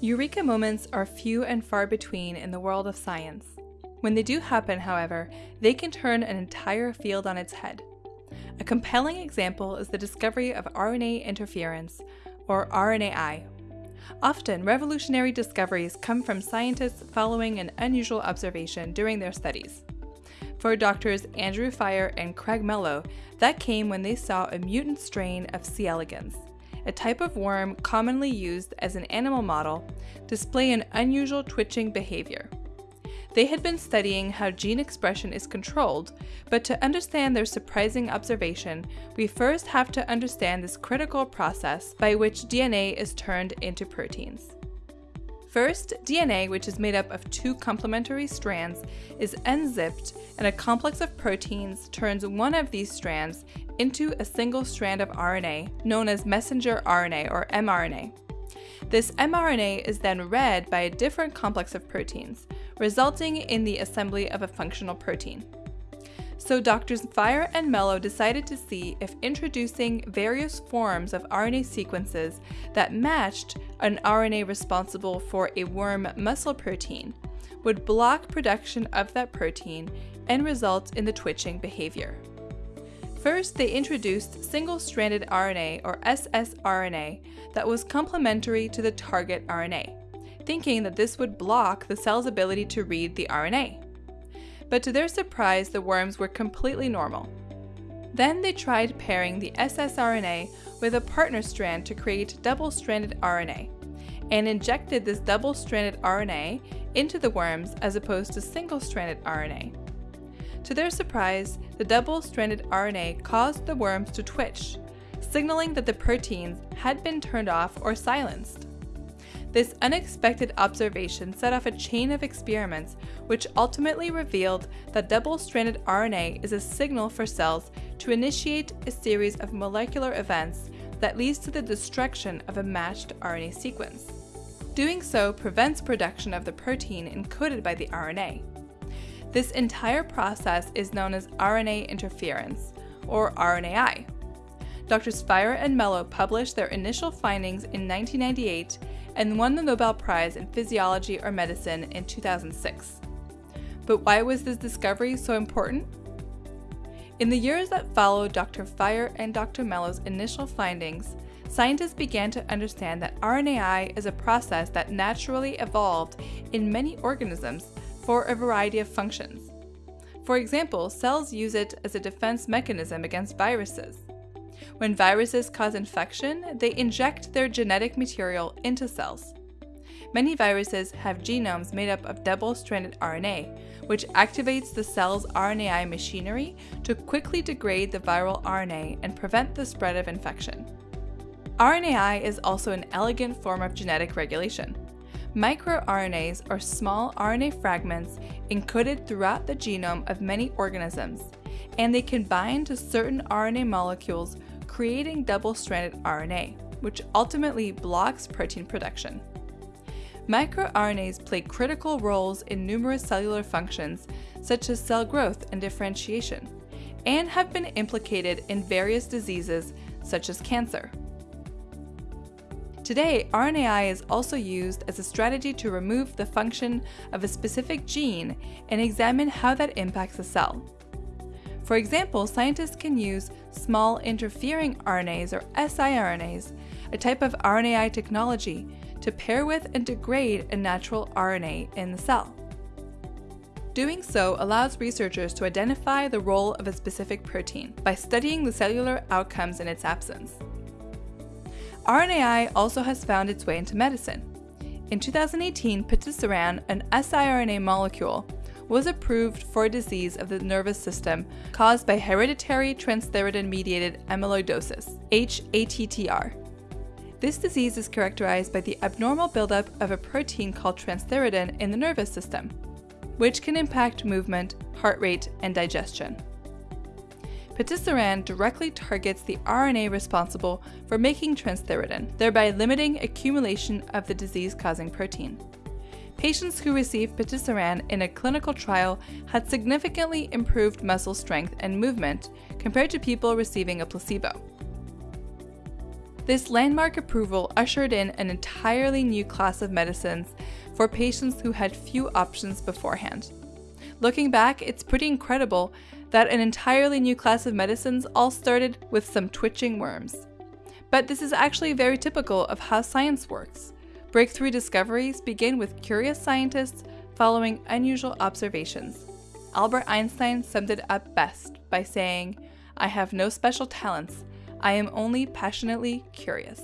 Eureka moments are few and far between in the world of science. When they do happen, however, they can turn an entire field on its head. A compelling example is the discovery of RNA interference, or RNAi. Often, revolutionary discoveries come from scientists following an unusual observation during their studies. For doctors Andrew Fire and Craig Mello, that came when they saw a mutant strain of C. elegans, a type of worm commonly used as an animal model, display an unusual twitching behavior. They had been studying how gene expression is controlled, but to understand their surprising observation, we first have to understand this critical process by which DNA is turned into proteins. First, DNA, which is made up of two complementary strands, is unzipped and a complex of proteins turns one of these strands into a single strand of RNA, known as messenger RNA or mRNA. This mRNA is then read by a different complex of proteins, resulting in the assembly of a functional protein. So doctors Fire and Mello decided to see if introducing various forms of RNA sequences that matched an RNA responsible for a worm muscle protein would block production of that protein and result in the twitching behavior. First, they introduced single-stranded RNA or ssRNA that was complementary to the target RNA, thinking that this would block the cell's ability to read the RNA. But to their surprise, the worms were completely normal. Then they tried pairing the ssRNA with a partner strand to create double-stranded RNA, and injected this double-stranded RNA into the worms as opposed to single-stranded RNA. To their surprise, the double-stranded RNA caused the worms to twitch, signaling that the proteins had been turned off or silenced. This unexpected observation set off a chain of experiments which ultimately revealed that double-stranded RNA is a signal for cells to initiate a series of molecular events that leads to the destruction of a matched RNA sequence. Doing so prevents production of the protein encoded by the RNA. This entire process is known as RNA interference, or RNAi. Drs. Fire and Mello published their initial findings in 1998 and won the Nobel Prize in Physiology or Medicine in 2006. But why was this discovery so important? In the years that followed Dr. Fire and Dr. Mello's initial findings, scientists began to understand that RNAi is a process that naturally evolved in many organisms for a variety of functions. For example, cells use it as a defense mechanism against viruses. When viruses cause infection, they inject their genetic material into cells. Many viruses have genomes made up of double-stranded RNA, which activates the cell's RNAi machinery to quickly degrade the viral RNA and prevent the spread of infection. RNAi is also an elegant form of genetic regulation. MicroRNAs are small RNA fragments encoded throughout the genome of many organisms, and they can bind to certain RNA molecules, creating double-stranded RNA, which ultimately blocks protein production. MicroRNAs play critical roles in numerous cellular functions, such as cell growth and differentiation, and have been implicated in various diseases such as cancer. Today, RNAi is also used as a strategy to remove the function of a specific gene and examine how that impacts a cell. For example, scientists can use small interfering RNAs or siRNAs, a type of RNAi technology, to pair with and degrade a natural RNA in the cell. Doing so allows researchers to identify the role of a specific protein by studying the cellular outcomes in its absence. RNAi also has found its way into medicine. In 2018, patisiran, an siRNA molecule, was approved for a disease of the nervous system caused by hereditary transthyretin-mediated amyloidosis, HATTR. This disease is characterized by the abnormal buildup of a protein called transthyretin in the nervous system, which can impact movement, heart rate, and digestion. Patisiran directly targets the RNA responsible for making transthyretin, thereby limiting accumulation of the disease-causing protein. Patients who received patisiran in a clinical trial had significantly improved muscle strength and movement compared to people receiving a placebo. This landmark approval ushered in an entirely new class of medicines for patients who had few options beforehand. Looking back, it's pretty incredible that an entirely new class of medicines all started with some twitching worms. But this is actually very typical of how science works. Breakthrough discoveries begin with curious scientists following unusual observations. Albert Einstein summed it up best by saying, I have no special talents, I am only passionately curious.